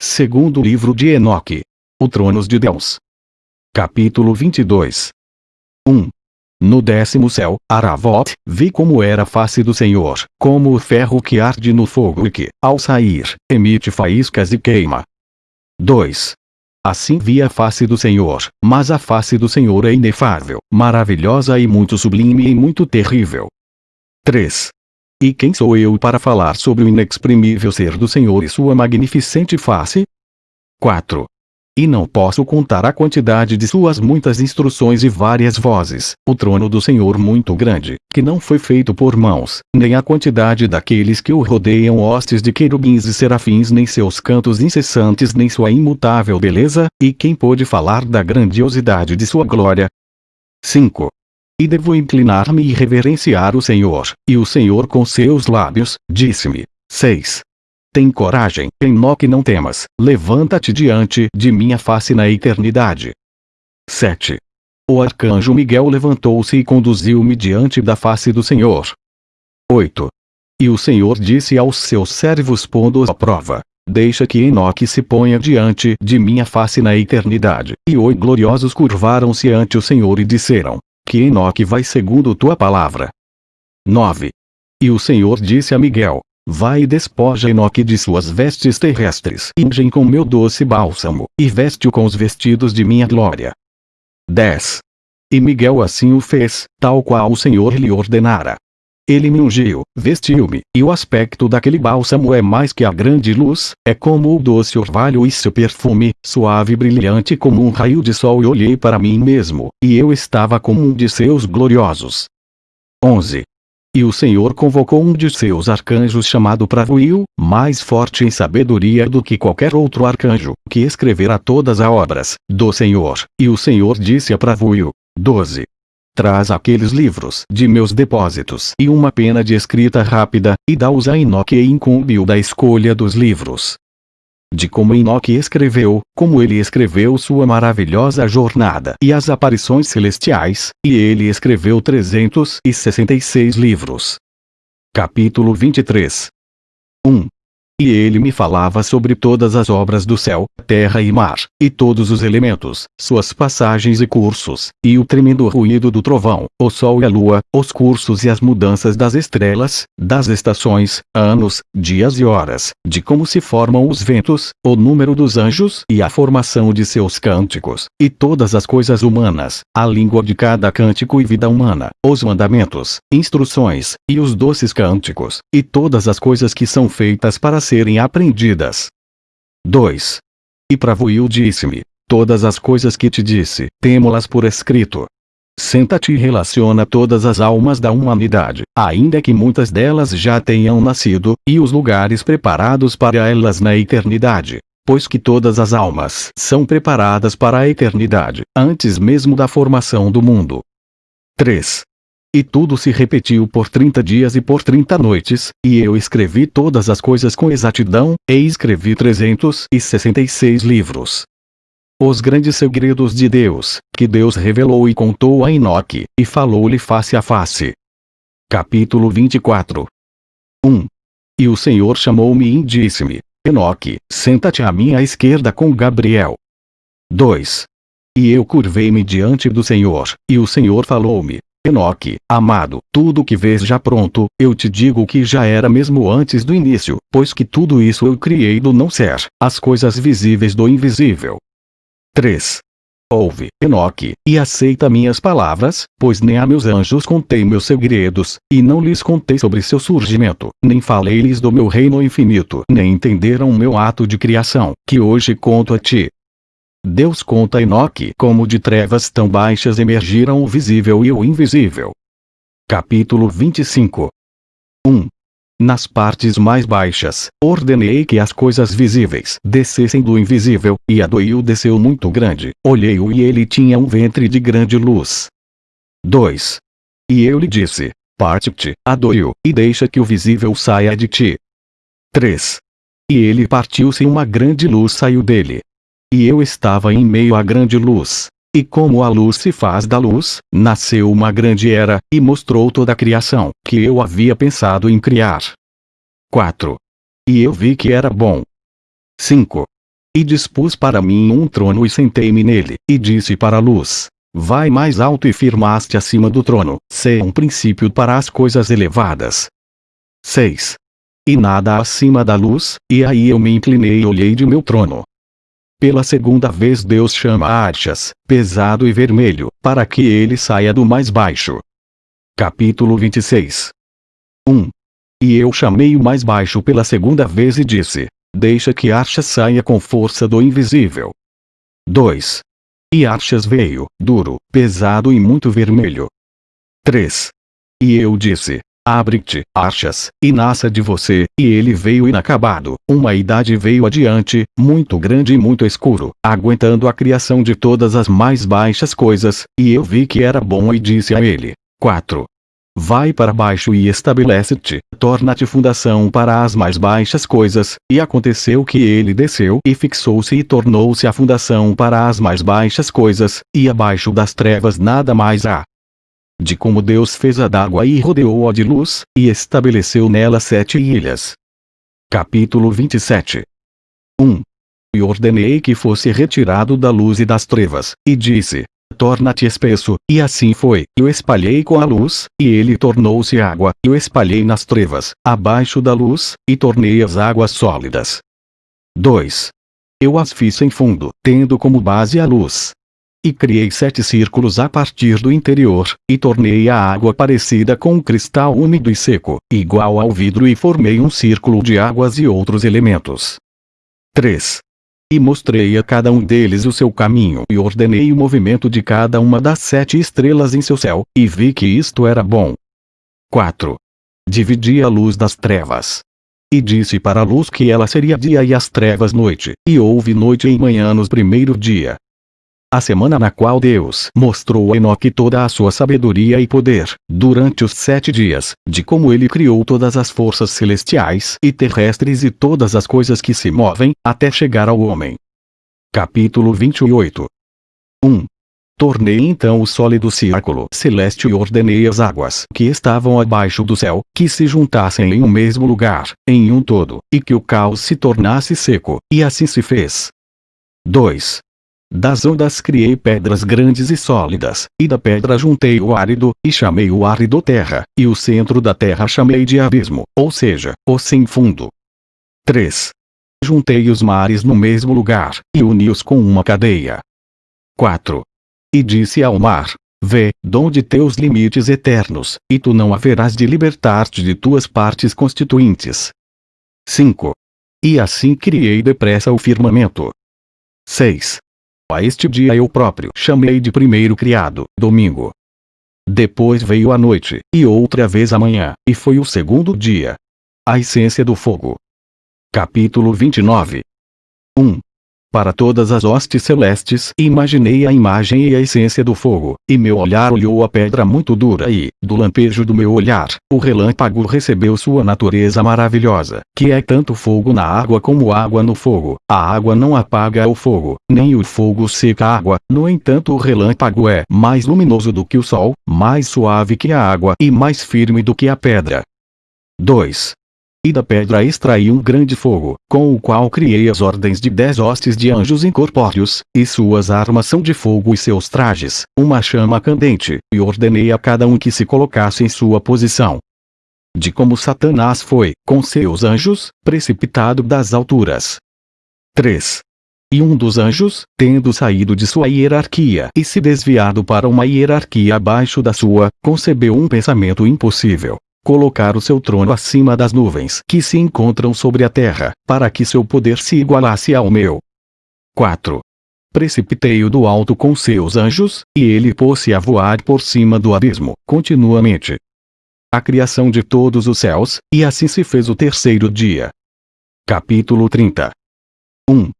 Segundo livro de Enoque. O Tronos de Deus. Capítulo 22. 1. No décimo céu, Aravot, vi como era a face do Senhor, como o ferro que arde no fogo e que, ao sair, emite faíscas e queima. 2. Assim vi a face do Senhor, mas a face do Senhor é inefável, maravilhosa e muito sublime e muito terrível. 3. E quem sou eu para falar sobre o inexprimível ser do Senhor e sua magnificente face? 4. E não posso contar a quantidade de suas muitas instruções e várias vozes, o trono do Senhor muito grande, que não foi feito por mãos, nem a quantidade daqueles que o rodeiam hostes de querubins e serafins nem seus cantos incessantes nem sua imutável beleza, e quem pôde falar da grandiosidade de sua glória? 5. E devo inclinar-me e reverenciar o Senhor. E o Senhor com seus lábios, disse-me. 6. Tem coragem, Enoque não temas, levanta-te diante de minha face na eternidade. 7. O arcanjo Miguel levantou-se e conduziu-me diante da face do Senhor. 8. E o Senhor disse aos seus servos pondo-os à prova, deixa que Enoque se ponha diante de minha face na eternidade. E os gloriosos curvaram-se ante o Senhor e disseram, que Enoque vai segundo tua palavra. 9. E o Senhor disse a Miguel, Vai e despoja Enoque de suas vestes terrestres, ungem com meu doce bálsamo, e veste-o com os vestidos de minha glória. 10. E Miguel assim o fez, tal qual o Senhor lhe ordenara. Ele me ungiu, vestiu-me, e o aspecto daquele bálsamo é mais que a grande luz, é como o doce orvalho e seu perfume, suave e brilhante como um raio de sol e olhei para mim mesmo, e eu estava como um de seus gloriosos. 11. E o Senhor convocou um de seus arcanjos chamado Pravuil, mais forte em sabedoria do que qualquer outro arcanjo, que escreverá todas as obras do Senhor. E o Senhor disse a Pravuil. 12. Traz aqueles livros de meus depósitos e uma pena de escrita rápida, e dá-os a Enoque e incumbe-o da escolha dos livros. De como Enoque escreveu, como ele escreveu sua maravilhosa jornada e as aparições celestiais, e ele escreveu 366 livros. Capítulo 23 1. E ele me falava sobre todas as obras do céu, terra e mar, e todos os elementos, suas passagens e cursos, e o tremendo ruído do trovão, o sol e a lua, os cursos e as mudanças das estrelas, das estações, anos, dias e horas, de como se formam os ventos, o número dos anjos e a formação de seus cânticos, e todas as coisas humanas, a língua de cada cântico e vida humana, os mandamentos, instruções, e os doces cânticos, e todas as coisas que são feitas para serem aprendidas. 2. E Pravuil disse-me, todas as coisas que te disse, temo-las por escrito. Senta-te e relaciona todas as almas da humanidade, ainda que muitas delas já tenham nascido, e os lugares preparados para elas na eternidade. Pois que todas as almas são preparadas para a eternidade, antes mesmo da formação do mundo. 3. E tudo se repetiu por trinta dias e por trinta noites, e eu escrevi todas as coisas com exatidão, e escrevi trezentos e sessenta e seis livros. Os grandes segredos de Deus, que Deus revelou e contou a Enoque, e falou-lhe face a face. Capítulo 24 1. E o Senhor chamou-me e disse-me, Enoque, senta-te à minha esquerda com Gabriel. 2. E eu curvei-me diante do Senhor, e o Senhor falou-me, Enoque, amado, tudo que vês já pronto, eu te digo que já era mesmo antes do início, pois que tudo isso eu criei do não ser, as coisas visíveis do invisível. 3. Ouve, Enoque, e aceita minhas palavras, pois nem a meus anjos contei meus segredos, e não lhes contei sobre seu surgimento, nem falei-lhes do meu reino infinito, nem entenderam meu ato de criação, que hoje conto a ti. Deus conta a Enoque como de trevas tão baixas emergiram o visível e o invisível. Capítulo 25 1. Nas partes mais baixas, ordenei que as coisas visíveis descessem do invisível, e Adoil desceu muito grande. Olhei-o e ele tinha um ventre de grande luz. 2. E eu lhe disse, parte-te, Adoil, e deixa que o visível saia de ti. 3. E ele partiu-se e uma grande luz saiu dele. E eu estava em meio à grande luz. E como a luz se faz da luz, nasceu uma grande era, e mostrou toda a criação, que eu havia pensado em criar. 4. E eu vi que era bom. 5. e dispus para mim um trono e sentei-me nele, e disse para a luz, vai mais alto e firmaste acima do trono, ser um princípio para as coisas elevadas. 6. E nada acima da luz, e aí eu me inclinei e olhei de meu trono. Pela segunda vez Deus chama Archas, pesado e vermelho, para que ele saia do mais baixo. Capítulo 26 1. E eu chamei o mais baixo pela segunda vez e disse, deixa que Archas saia com força do invisível. 2. E Archas veio, duro, pesado e muito vermelho. 3. E eu disse, abre-te, Archas, e nasça de você, e ele veio inacabado, uma idade veio adiante, muito grande e muito escuro, aguentando a criação de todas as mais baixas coisas, e eu vi que era bom e disse a ele, 4. Vai para baixo e estabelece-te, torna-te fundação para as mais baixas coisas, e aconteceu que ele desceu e fixou-se e tornou-se a fundação para as mais baixas coisas, e abaixo das trevas nada mais há. De como Deus fez a d'água e rodeou-a de luz, e estabeleceu nela sete ilhas. Capítulo 27 1. E ordenei que fosse retirado da luz e das trevas, e disse, torna-te espesso, e assim foi. Eu espalhei com a luz, e ele tornou-se água, eu espalhei nas trevas, abaixo da luz, e tornei as águas sólidas. 2. Eu as fiz sem fundo, tendo como base a luz. E criei sete círculos a partir do interior, e tornei a água parecida com um cristal úmido e seco, igual ao vidro e formei um círculo de águas e outros elementos. 3. E mostrei a cada um deles o seu caminho e ordenei o movimento de cada uma das sete estrelas em seu céu, e vi que isto era bom. 4. Dividi a luz das trevas. E disse para a luz que ela seria dia e as trevas noite, e houve noite e manhã nos primeiro dia, a semana na qual Deus mostrou a Enoque toda a sua sabedoria e poder, durante os sete dias, de como ele criou todas as forças celestiais e terrestres e todas as coisas que se movem, até chegar ao homem. Capítulo 28 1. Tornei então o sólido círculo celeste e ordenei as águas que estavam abaixo do céu, que se juntassem em um mesmo lugar, em um todo, e que o caos se tornasse seco, e assim se fez. 2. Das ondas criei pedras grandes e sólidas, e da pedra juntei o árido, e chamei o árido terra, e o centro da terra chamei de abismo, ou seja, o sem fundo. 3. Juntei os mares no mesmo lugar, e uni-os com uma cadeia. 4. E disse ao mar, Vê, donde teus limites eternos, e tu não haverás de libertar-te de tuas partes constituintes. 5. E assim criei depressa o firmamento. 6. A este dia eu próprio chamei de primeiro criado, domingo. Depois veio a noite, e outra vez a manhã, e foi o segundo dia. A essência do fogo. Capítulo 29 1 para todas as hostes celestes. Imaginei a imagem e a essência do fogo, e meu olhar olhou a pedra muito dura e, do lampejo do meu olhar, o relâmpago recebeu sua natureza maravilhosa, que é tanto fogo na água como água no fogo. A água não apaga o fogo, nem o fogo seca a água, no entanto o relâmpago é mais luminoso do que o sol, mais suave que a água e mais firme do que a pedra. 2 e da pedra extraí um grande fogo, com o qual criei as ordens de dez hostes de anjos incorpóreos, e suas armas são de fogo e seus trajes, uma chama candente, e ordenei a cada um que se colocasse em sua posição. De como Satanás foi, com seus anjos, precipitado das alturas. 3. E um dos anjos, tendo saído de sua hierarquia e se desviado para uma hierarquia abaixo da sua, concebeu um pensamento impossível, colocar o seu trono acima das nuvens que se encontram sobre a terra, para que seu poder se igualasse ao meu. 4. Precipitei-o do alto com seus anjos, e ele pôs-se a voar por cima do abismo, continuamente. A criação de todos os céus, e assim se fez o terceiro dia. Capítulo 30 1.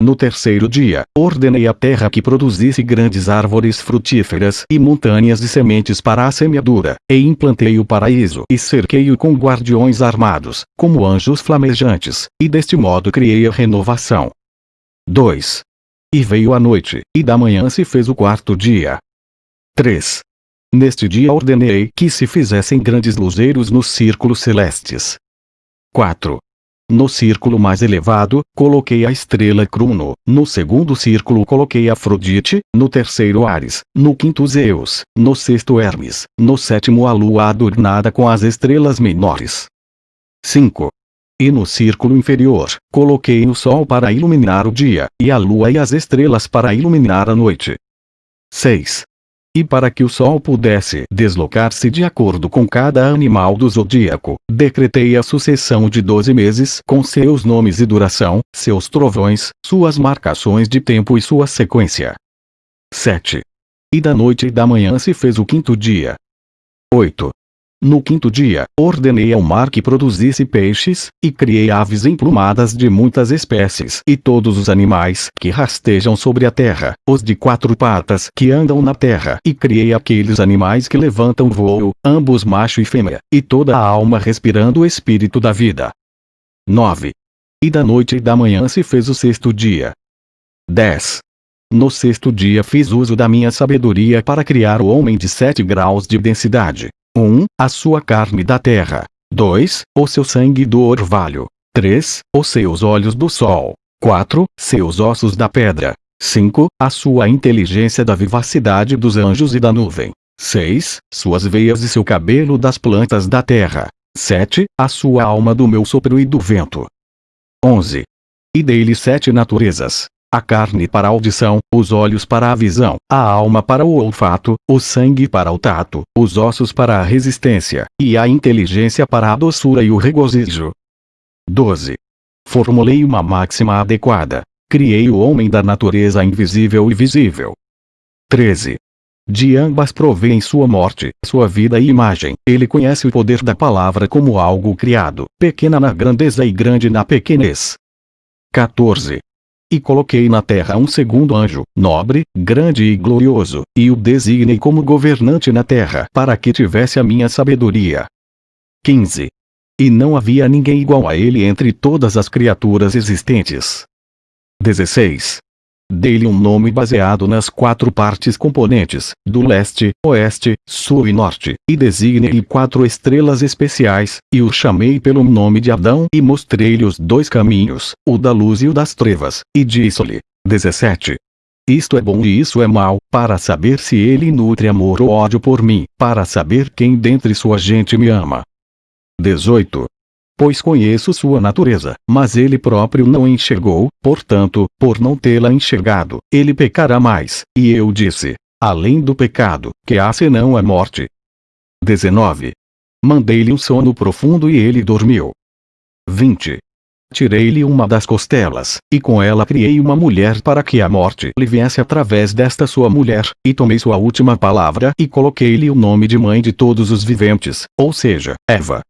No terceiro dia, ordenei à terra que produzisse grandes árvores frutíferas e montanhas de sementes para a semeadura, e implantei o paraíso e cerquei-o com guardiões armados, como anjos flamejantes, e deste modo criei a renovação. 2. E veio a noite, e da manhã se fez o quarto dia. 3. Neste dia ordenei que se fizessem grandes luzeiros nos círculos celestes. 4. No círculo mais elevado, coloquei a estrela Cruno, no segundo círculo coloquei Afrodite, no terceiro Ares, no quinto Zeus, no sexto Hermes, no sétimo a lua adornada com as estrelas menores. 5. E no círculo inferior, coloquei o Sol para iluminar o dia, e a Lua e as estrelas para iluminar a noite. 6. E para que o Sol pudesse deslocar-se de acordo com cada animal do zodíaco, decretei a sucessão de doze meses com seus nomes e duração, seus trovões, suas marcações de tempo e sua sequência. 7. E da noite e da manhã se fez o quinto dia. 8. No quinto dia, ordenei ao mar que produzisse peixes, e criei aves emplumadas de muitas espécies e todos os animais que rastejam sobre a terra, os de quatro patas que andam na terra, e criei aqueles animais que levantam voo, ambos macho e fêmea, e toda a alma respirando o espírito da vida. 9. E da noite e da manhã se fez o sexto dia. 10. No sexto dia fiz uso da minha sabedoria para criar o homem de sete graus de densidade. 1. A sua carne da terra. 2. O seu sangue do orvalho. 3. Os seus olhos do sol. 4. Seus ossos da pedra. 5. A sua inteligência da vivacidade dos anjos e da nuvem. 6. Suas veias e seu cabelo das plantas da terra. 7. A sua alma do meu sopro e do vento. 11. E dei-lhe sete naturezas a carne para a audição, os olhos para a visão, a alma para o olfato, o sangue para o tato, os ossos para a resistência, e a inteligência para a doçura e o regozijo. 12. Formulei uma máxima adequada. Criei o homem da natureza invisível e visível. 13. De ambas provém sua morte, sua vida e imagem. Ele conhece o poder da palavra como algo criado, pequena na grandeza e grande na pequenez. 14. E coloquei na terra um segundo anjo, nobre, grande e glorioso, e o designei como governante na terra para que tivesse a minha sabedoria. 15. E não havia ninguém igual a ele entre todas as criaturas existentes. 16. Dei-lhe um nome baseado nas quatro partes componentes, do leste, oeste, sul e norte, e designei-lhe quatro estrelas especiais, e o chamei pelo nome de Adão e mostrei-lhe os dois caminhos, o da luz e o das trevas, e disse-lhe, 17. Isto é bom e isso é mal, para saber se ele nutre amor ou ódio por mim, para saber quem dentre sua gente me ama. 18 pois conheço sua natureza, mas ele próprio não enxergou, portanto, por não tê-la enxergado, ele pecará mais. E eu disse: além do pecado, que há senão a morte. 19. Mandei-lhe um sono profundo e ele dormiu. 20. Tirei-lhe uma das costelas, e com ela criei uma mulher para que a morte lhe viesse através desta sua mulher, e tomei sua última palavra e coloquei-lhe o nome de mãe de todos os viventes, ou seja, Eva.